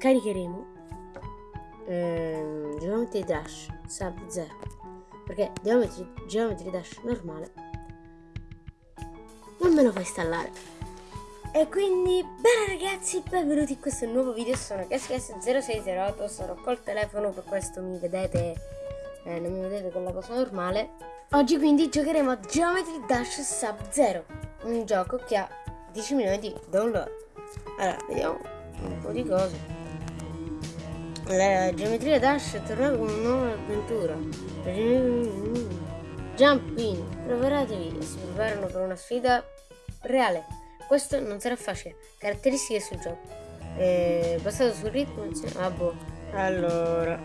scaricheremo ehm, Geometry Dash Sub 0 perché Geometry, Geometry Dash normale non me lo fa installare. E quindi bene ragazzi benvenuti in questo nuovo video sono GasGas0608 sarò col telefono per questo mi vedete eh, non mi vedete con la cosa normale. Oggi quindi giocheremo a Geometry Dash Sub 0 un gioco che ha 10 milioni di download. Allora vediamo un po' di cose la geometria Dash è tornata con una nuova avventura. Jump in, preparatevi e si preparano per una sfida reale. Questo non sarà facile. Caratteristiche sul gioco. È basato sul ritmo. Ah boh. Allora.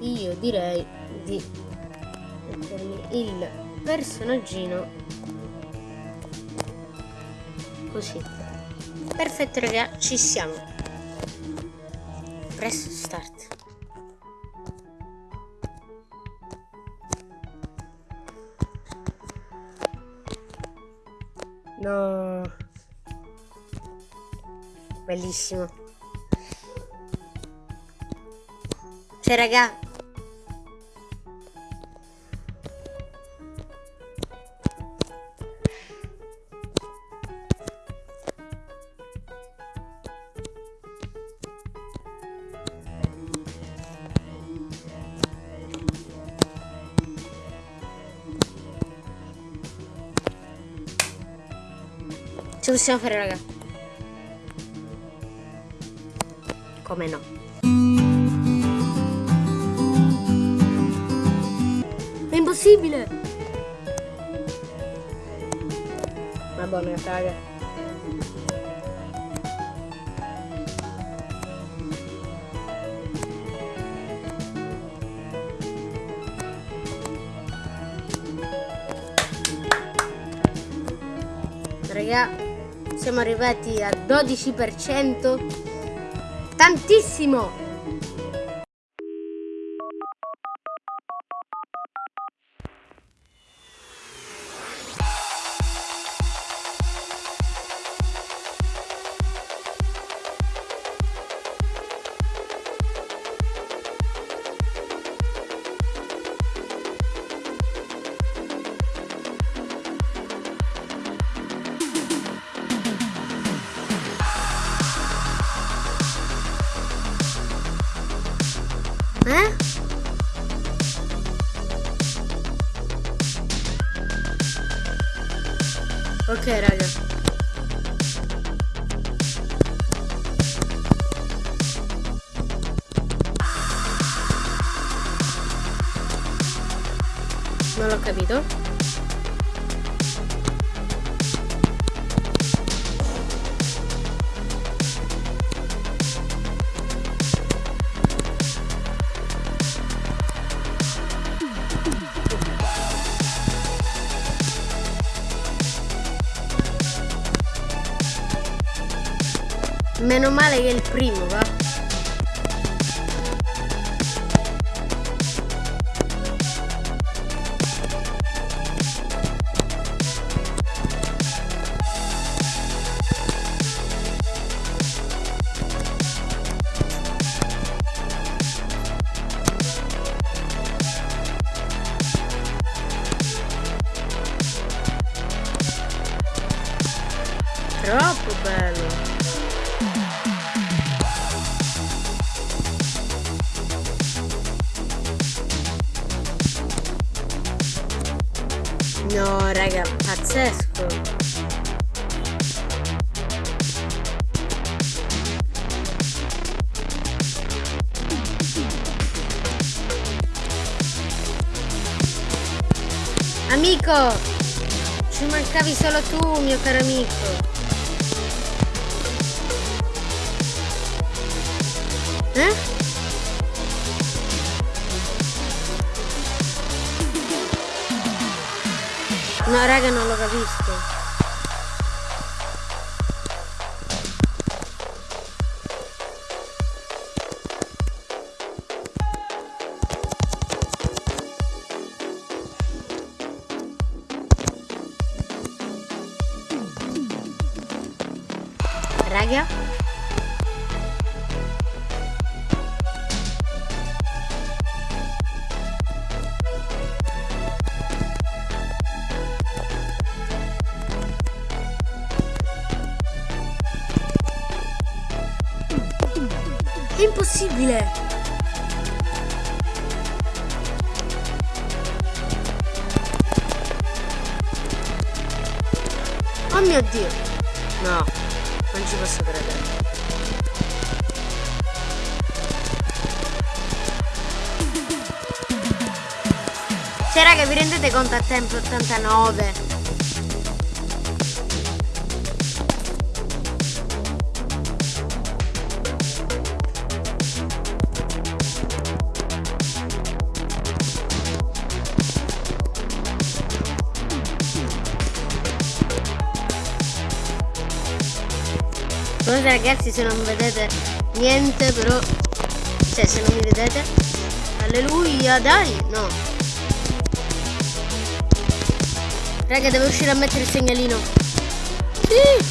Io direi di mettermi il personaggino così. Perfetto raga, ci siamo. Press start. No. Bellissimo. Cioè raga, Ce lo possiamo fare, raga. Come no? È impossibile! Madonna, raga. Raga, siamo arrivati al 12%. Tantissimo! Ok, raga. Non l'ho capito. Meno male che è il primo, va. Pazzesco. Amico, ci mancavi solo tu, mio caro amico. Eh? No, raga, non l'ho capisco. raga. È impossibile! Oh mio dio! No, non ci posso credere. Cioè raga, vi rendete conto a tempo 89? Scusate ragazzi se non vedete niente però Cioè se non mi vedete Alleluia dai No. Raga devo uscire a mettere il segnalino. Sì.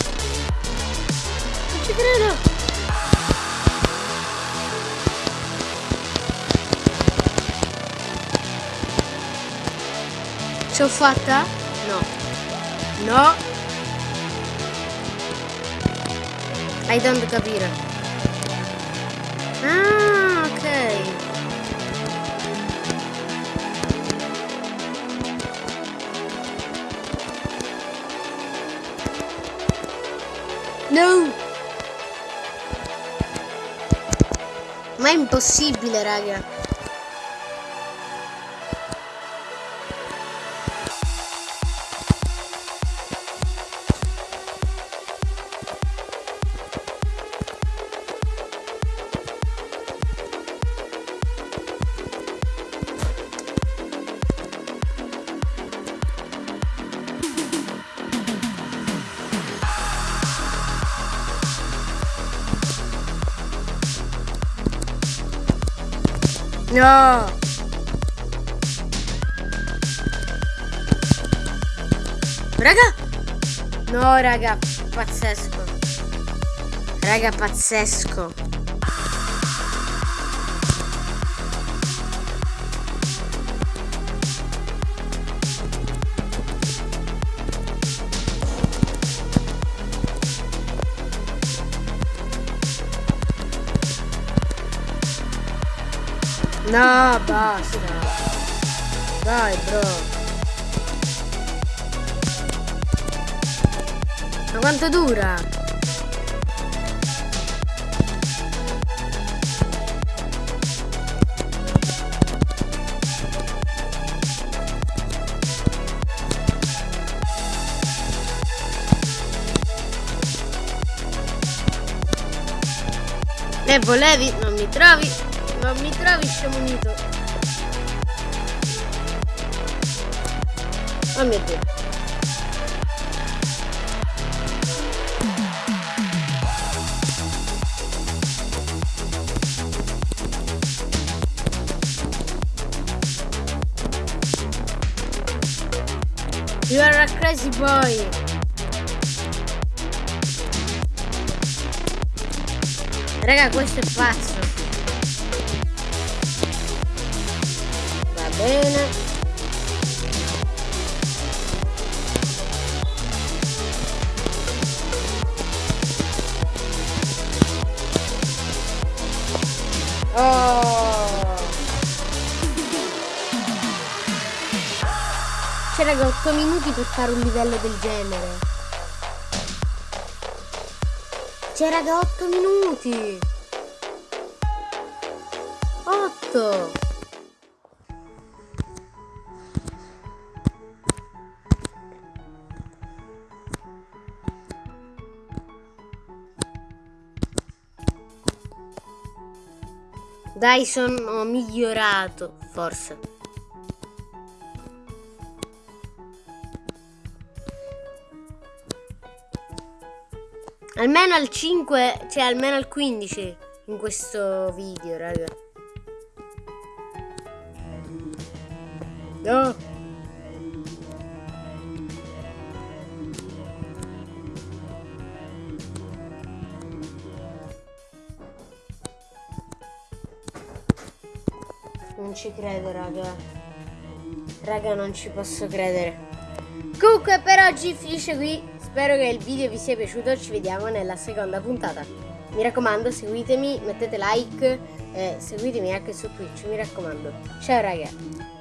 Non ci credo. Ce l'ho fatta? No. No I don't capire. Ah, ok. No! Ma è impossibile, raga. No! Raga! No, raga, pazzesco. Raga, pazzesco. No, basta. Dai, bro. Ma quanto dura? E volevi, non mi trovi. Non mi trovi scemo unito. Oh mio dio. You are a crazy boy. Raga, questo è pazzo. Bene. Oh. C'è raga 8 minuti per fare un livello del genere. C'è raga 8 minuti. 8 Dai, sono migliorato, forse. Almeno al 5, cioè almeno al 15 in questo video, raga. No. Ci credo, raga. Raga, non ci posso credere. Comunque, per oggi finisce qui. Spero che il video vi sia piaciuto. Ci vediamo nella seconda puntata. Mi raccomando, seguitemi, mettete like. Eh, seguitemi anche su Twitch, mi raccomando. Ciao, raga.